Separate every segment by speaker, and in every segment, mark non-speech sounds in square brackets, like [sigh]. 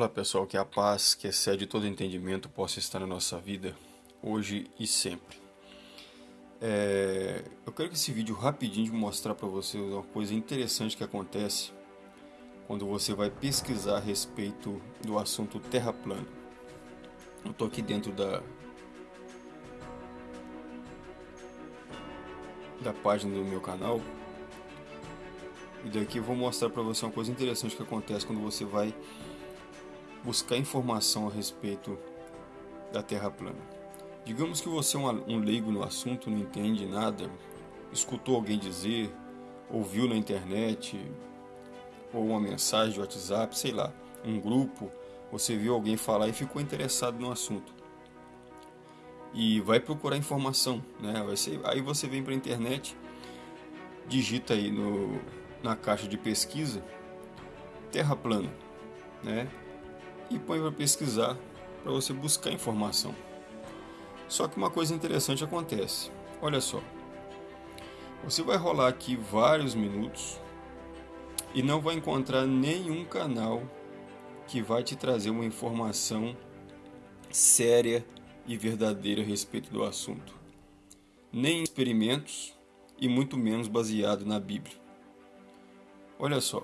Speaker 1: Olá pessoal, que a paz que excede todo entendimento possa estar na nossa vida hoje e sempre. É, eu quero que esse vídeo rapidinho mostrar para vocês uma coisa interessante que acontece quando você vai pesquisar a respeito do assunto terra plana. Eu estou aqui dentro da da página do meu canal e daqui eu vou mostrar para você uma coisa interessante que acontece quando você vai buscar informação a respeito da Terra plana. Digamos que você é um leigo no assunto, não entende nada, escutou alguém dizer, ouviu na internet, ou uma mensagem de WhatsApp, sei lá, um grupo, você viu alguém falar e ficou interessado no assunto. E vai procurar informação, né? Vai ser, aí você vem para a internet, digita aí no, na caixa de pesquisa Terra plana, né? E põe para pesquisar para você buscar informação. Só que uma coisa interessante acontece. Olha só. Você vai rolar aqui vários minutos e não vai encontrar nenhum canal que vai te trazer uma informação séria e verdadeira a respeito do assunto. Nem experimentos e muito menos baseado na Bíblia. Olha só.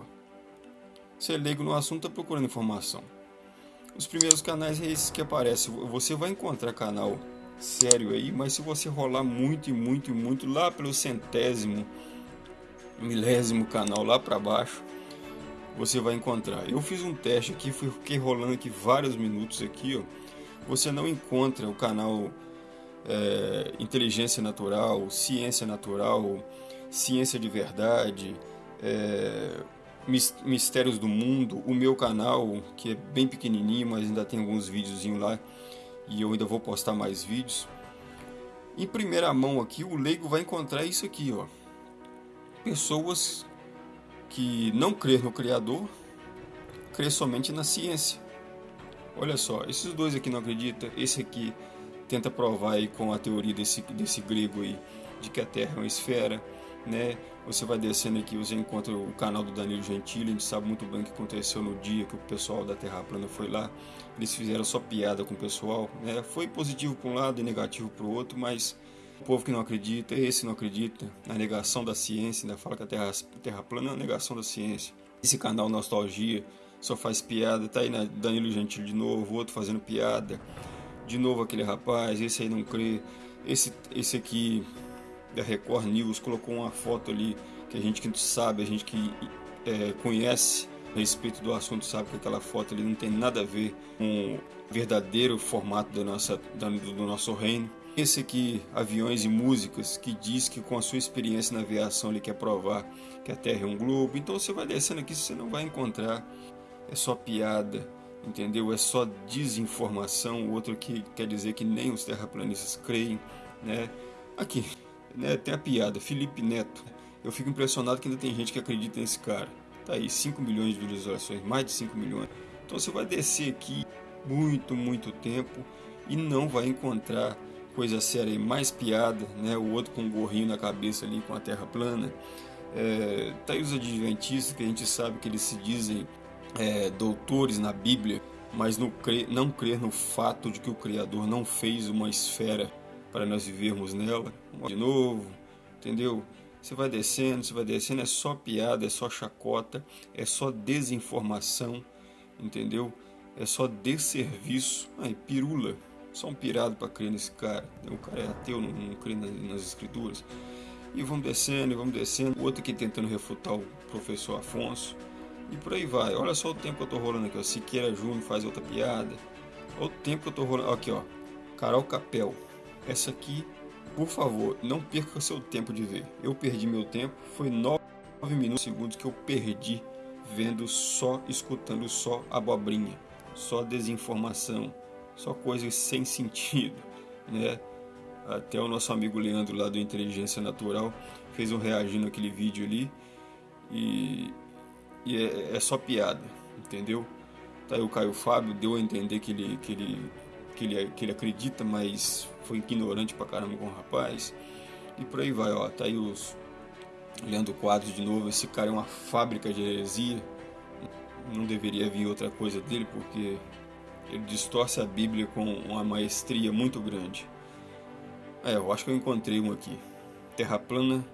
Speaker 1: Você é leigo no assunto está procurando informação. Os primeiros canais é esses que aparecem. Você vai encontrar canal sério aí, mas se você rolar muito e muito e muito lá pelo centésimo, milésimo canal lá para baixo, você vai encontrar. Eu fiz um teste aqui, fiquei rolando aqui vários minutos aqui, ó. Você não encontra o canal é, Inteligência Natural, Ciência Natural, Ciência de Verdade, é, Mistérios do Mundo, o meu canal, que é bem pequenininho, mas ainda tem alguns videozinhos lá e eu ainda vou postar mais vídeos. Em primeira mão aqui, o leigo vai encontrar isso aqui, ó. Pessoas que não crê no Criador, crê somente na ciência. Olha só, esses dois aqui não acreditam, esse aqui tenta provar aí com a teoria desse, desse grego aí, de que a Terra é uma esfera, né? Você vai descendo aqui, você encontra o canal do Danilo Gentili, a gente sabe muito bem o que aconteceu no dia que o pessoal da Terra Plana foi lá. Eles fizeram só piada com o pessoal, né? Foi positivo para um lado e negativo para o outro, mas o povo que não acredita, esse não acredita, na negação da ciência, ainda fala que a Terra, terra plana é a negação da ciência. Esse canal Nostalgia só faz piada, tá aí na Danilo Gentili de novo, outro fazendo piada. De novo aquele rapaz, esse aí não crê. Esse, esse aqui da Record News colocou uma foto ali que a gente que sabe, a gente que é, conhece a respeito do assunto sabe que aquela foto ali não tem nada a ver com o verdadeiro formato da nossa, da, do nosso reino. Esse aqui, Aviões e Músicas, que diz que com a sua experiência na aviação ele quer provar que a Terra é um globo. Então você vai descendo aqui, você não vai encontrar. É só piada, entendeu? É só desinformação. Outro que quer dizer que nem os terraplanistas creem, né? Aqui, né, tem a piada, Felipe Neto. Eu fico impressionado que ainda tem gente que acredita nesse cara. Tá aí, 5 milhões de visualizações, mais de 5 milhões. Então você vai descer aqui muito, muito tempo e não vai encontrar coisa séria aí, mais piada, né? O outro com um gorrinho na cabeça ali com a terra plana. É, tá aí os adventistas que a gente sabe que eles se dizem é, doutores na Bíblia, mas não crer no fato de que o Criador não fez uma esfera para nós vivermos nela. De novo, entendeu? Você vai descendo, você vai descendo, é só piada, é só chacota, é só desinformação, entendeu? É só desserviço. Ai, pirula. Só um pirado para crer nesse cara. O cara é ateu, não, não crê nas, nas escrituras. E vamos descendo, e vamos descendo. O outro aqui tentando refutar o professor Afonso. E por aí vai. Olha só o tempo que eu tô rolando aqui, ó. Siqueira Júnior faz outra piada. Olha o tempo que eu tô rolando. Aqui, ó. Carol Capel. Essa aqui, por favor, não perca seu tempo de ver. Eu perdi meu tempo, foi 9 minutos segundos que eu perdi vendo só, escutando só abobrinha, só desinformação, só coisas sem sentido, [laughs] né? Até o nosso amigo Leandro lá do Inteligência Natural fez um reagindo aquele vídeo ali e, e é, é, só piada, entendeu? Tá aí o Caio Fábio deu a entender que ele, que ele que ele, que ele acredita, mas foi ignorante pra caramba com o rapaz. E por aí vai, ó. Tá aí os. Leandro Quadros de novo. Esse cara é uma fábrica de heresia. não deveria vir outra coisa dele, porque ele distorce a Bíblia com uma maestria muito grande. É, eu acho que eu encontrei um aqui. Terra plana,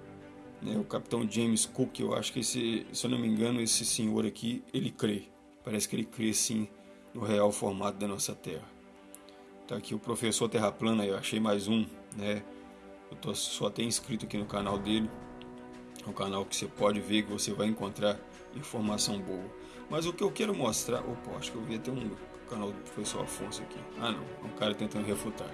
Speaker 1: né, o capitão James Cook, eu acho que esse, se eu não me engano, esse senhor aqui, ele crê. Parece que ele crê sim no real formato da nossa Terra. Tá aqui o professor Terra plana, eu achei mais um, né? Eu tô, só tenho inscrito aqui no canal dele. É um canal que você pode ver que você vai encontrar informação boa. Mas o que eu quero mostrar, opa, acho que eu vi até um canal do professor Afonso aqui. Ah não, é um cara tentando refutar.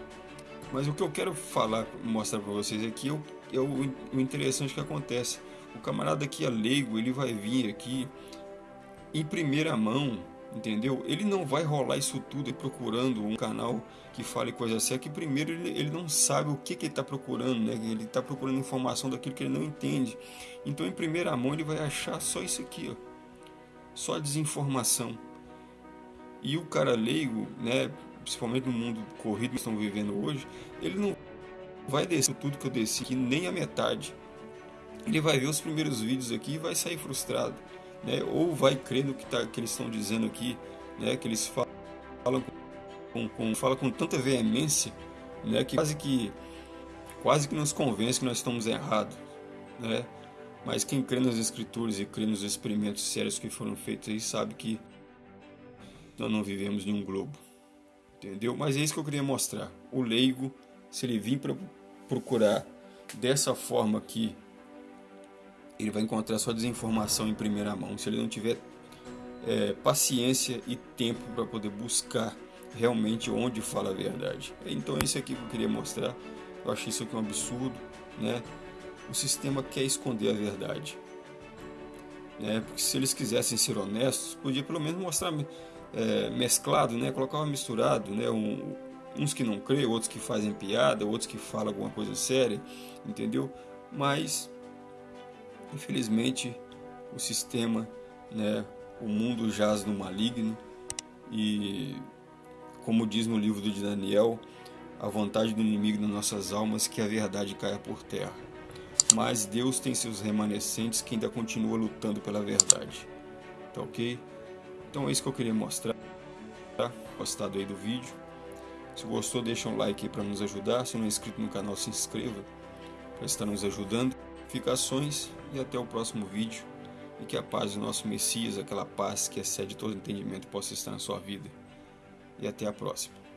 Speaker 1: Mas o que eu quero falar, mostrar para vocês aqui é, o, é o, o interessante que acontece. O camarada aqui é leigo, ele vai vir aqui em primeira mão, entendeu? Ele não vai rolar isso tudo procurando um canal que fale coisa certa, que primeiro ele, ele não sabe o que, que ele está procurando, né? Ele está procurando informação daquilo que ele não entende. Então, em primeira mão, ele vai achar só isso aqui, ó. Só desinformação. E o cara leigo, né, principalmente no mundo corrido que estamos vivendo hoje, ele não vai descer tudo que eu desci nem a metade. Ele vai ver os primeiros vídeos aqui e vai sair frustrado, né? Ou vai crer no que, tá, que eles estão dizendo aqui, né? Que eles falam com, com, fala com tanta veemência, né? Que quase que quase que nos convence que nós estamos errados, né? Mas quem crê nas escrituras e crê nos experimentos sérios que foram feitos aí sabe que nós não vivemos em um globo. Entendeu? Mas é isso que eu queria mostrar. O leigo, se ele vir para procurar dessa forma aqui, ele vai encontrar sua desinformação em primeira mão. Se ele não tiver é, paciência e tempo para poder buscar realmente onde fala a verdade. Então é isso aqui que eu queria mostrar. Eu achei isso aqui um absurdo, né? O sistema quer esconder a verdade. Né? Porque se eles quisessem ser honestos, podia pelo menos mostrar é, mesclado, né? Colocava misturado, né? Um, uns que não creem, outros que fazem piada, outros que falam alguma coisa séria, entendeu? Mas, infelizmente, o sistema, né? O mundo jaz no maligno e, como diz no livro de Daniel, a vontade do inimigo nas nossas almas que a verdade caia por terra. Mas Deus tem seus remanescentes que ainda continua lutando pela verdade. Tá ok? Então é isso que eu queria mostrar. Tá? Gostado aí do vídeo. Se gostou, deixa um like aí para nos ajudar. Se não é inscrito no canal, se inscreva para estar nos ajudando. Ficações e até o próximo vídeo. E que a paz do nosso Messias, aquela paz que excede todo entendimento, possa estar na sua vida. E até a próxima.